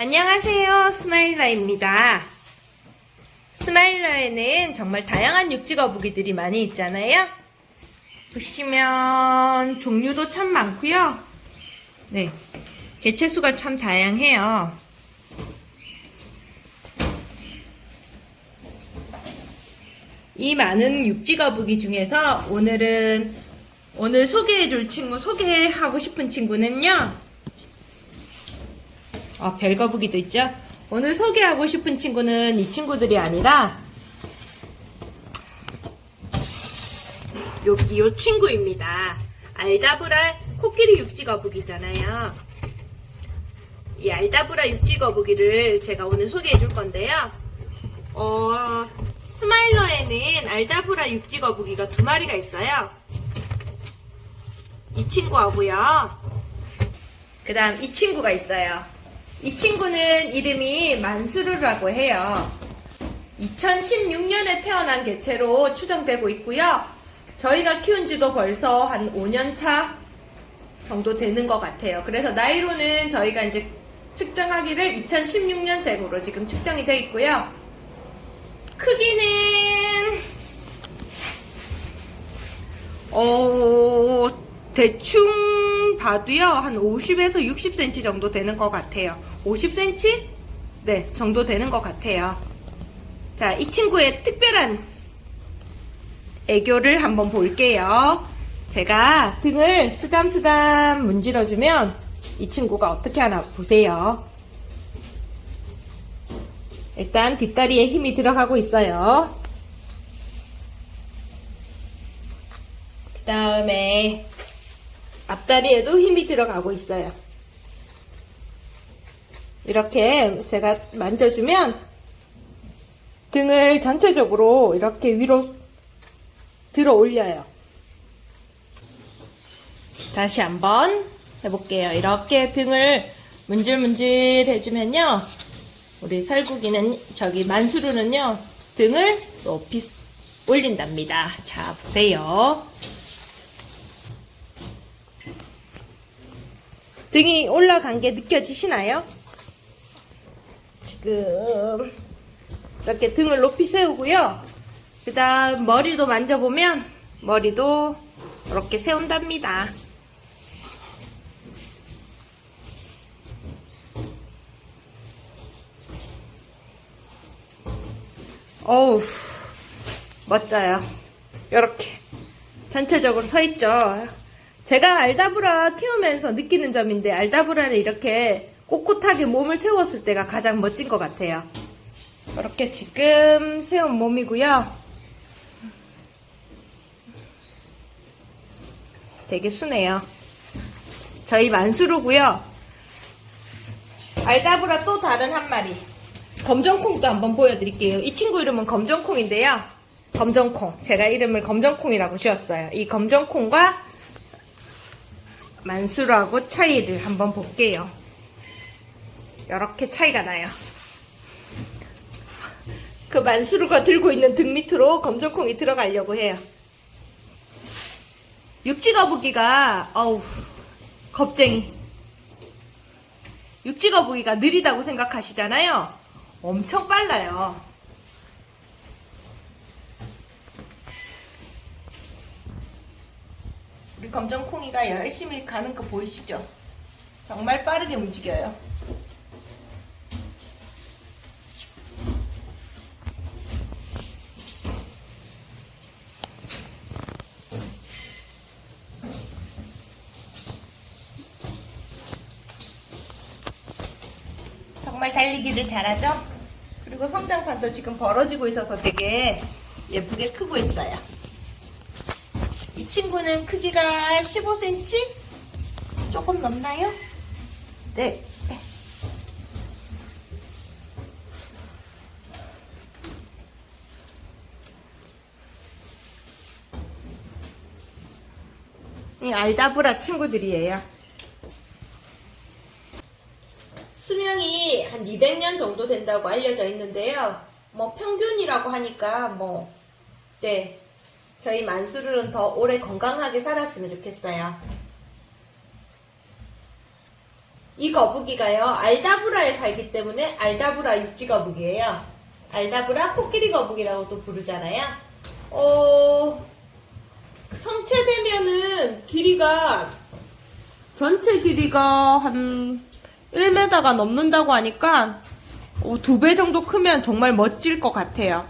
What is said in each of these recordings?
안녕하세요. 스마일러입니다. 스마일러에는 정말 다양한 육지 거북이들이 많이 있잖아요. 보시면 종류도 참 많고요. 네, 개체수가 참 다양해요. 이 많은 육지 거북이 중에서 오늘은 오늘 소개해 줄 친구 소개하고 싶은 친구는요. 아, 별거북이도 있죠? 오늘 소개하고 싶은 친구는 이 친구들이 아니라 여기 요 친구입니다. 알다브라 코끼리 육지거북이잖아요. 이 알다브라 육지거북이를 제가 오늘 소개해 줄 건데요. 어, 스마일러에는 알다브라 육지거북이가 두 마리가 있어요. 이 친구하고요. 그 다음 이 친구가 있어요. 이 친구는 이름이 만수르라고 해요. 2016년에 태어난 개체로 추정되고 있고요. 저희가 키운 지도 벌써 한 5년 차 정도 되는 것 같아요. 그래서 나이로는 저희가 이제 측정하기를 2016년생으로 지금 측정이 되어 있고요. 크기는 어 대충 봐도요 한 50에서 60cm 정도 되는 것 같아요. 50cm? 네 정도 되는 것 같아요. 자 이 친구의 특별한 애교를 한번 볼게요. 제가 등을 쓰담쓰담 문질러주면 이 친구가 어떻게 하나 보세요. 일단 뒷다리에 힘이 들어가고 있어요. 그 다음에 앞다리에도 힘이 들어가고 있어요. 이렇게 제가 만져주면 등을 전체적으로 이렇게 위로 들어 올려요. 다시 한번 해볼게요. 이렇게 등을 문질문질 해주면요. 우리 살구기는 저기 만수르는요. 등을 높이 올린답니다. 자, 보세요. 등이 올라간 게 느껴지시나요? 지금 이렇게 등을 높이 세우고요. 그 다음 머리도 만져보면 머리도 이렇게 세운답니다. 어우 멋져요. 이렇게 전체적으로 서 있죠. 제가 알다브라 키우면서 느끼는 점인데 알다브라를 이렇게 꼿꼿하게 몸을 세웠을 때가 가장 멋진 것 같아요. 이렇게 지금 세운 몸이고요. 되게 순해요. 저희 만수르고요. 알다브라 또 다른 한 마리. 검정콩도 한번 보여드릴게요. 이 친구 이름은 검정콩인데요. 검정콩. 제가 이름을 검정콩이라고 지었어요. 이 검정콩과 만수르하고 차이를 한번 볼게요. 이렇게 차이가 나요. 그 만수르가 들고 있는 등 밑으로 검정콩이 들어가려고 해요. 육지거북이가 어우 겁쟁이. 육지거북이가 느리다고 생각하시잖아요. 엄청 빨라요. 우리 검정콩이가 열심히 가는 거 보이시죠? 정말 빠르게 움직여요. 정말 달리기를 잘하죠? 그리고 성장판도 지금 벌어지고 있어서 되게 예쁘게 크고 있어요. 이 친구는 크기가 15cm? 조금 넘나요? 네. 네. 이 알다브라 친구들이에요. 수명이 한 200년 정도 된다고 알려져 있는데요. 뭐 평균이라고 하니까 뭐, 네. 저희 만수르는 더 오래 건강하게 살았으면 좋겠어요. 이 거북이가요, 알다브라에 살기 때문에 알다브라 육지 거북이에요. 알다브라 코끼리 거북이라고도 부르잖아요. 어, 성체되면은 길이가, 전체 길이가 한 1m가 넘는다고 하니까, 어, 두배 정도 크면 정말 멋질 것 같아요.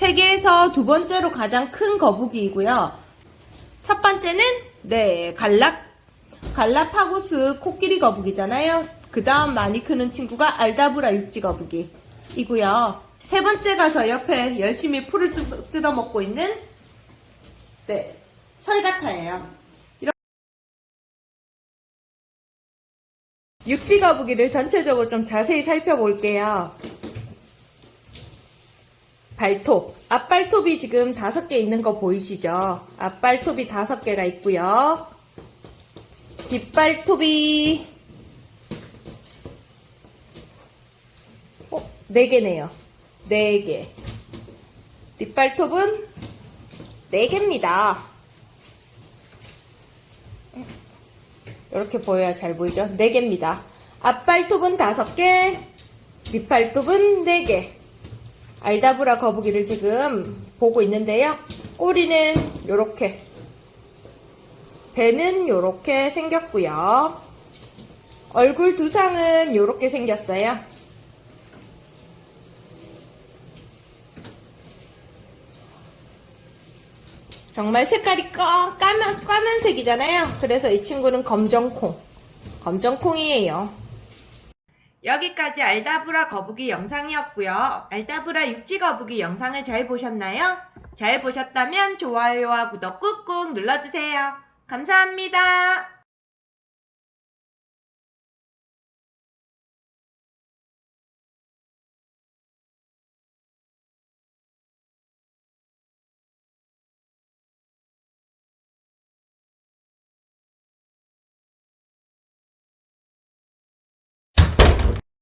세계에서 두 번째로 가장 큰 거북이이고요. 첫 번째는 네 갈라 갈라파고스 코끼리 거북이잖아요. 그 다음 많이 크는 친구가 알다브라 육지 거북이이고요. 세 번째가 저 옆에 열심히 풀을 뜯- 뜯어 먹고 있는 네 설가타예요. 육지 거북이를 전체적으로 좀 자세히 살펴볼게요. 발톱. 앞발톱이 지금 다섯 개 있는 거 보이시죠? 앞발톱이 다섯 개가 있고요. 뒷발톱이 어, 네 개네요. 네 개. 뒷발톱은 네 개입니다. 이렇게 보여야 잘 보이죠? 네 개입니다. 앞발톱은 다섯 개, 뒷발톱은 네 개. 알다브라 거북이를 지금 보고 있는데요. 꼬리는 요렇게, 배는 요렇게 생겼고요. 얼굴 두상은 요렇게 생겼어요. 정말 색깔이 꺼, 까만, 까만색이잖아요. 그래서 이 친구는 검정콩. 검정콩이에요. 여기까지 알다브라 거북이 영상이었고요. 알다브라 육지 거북이 영상을 잘 보셨나요? 잘 보셨다면 좋아요와 구독 꾹꾹 눌러주세요. 감사합니다.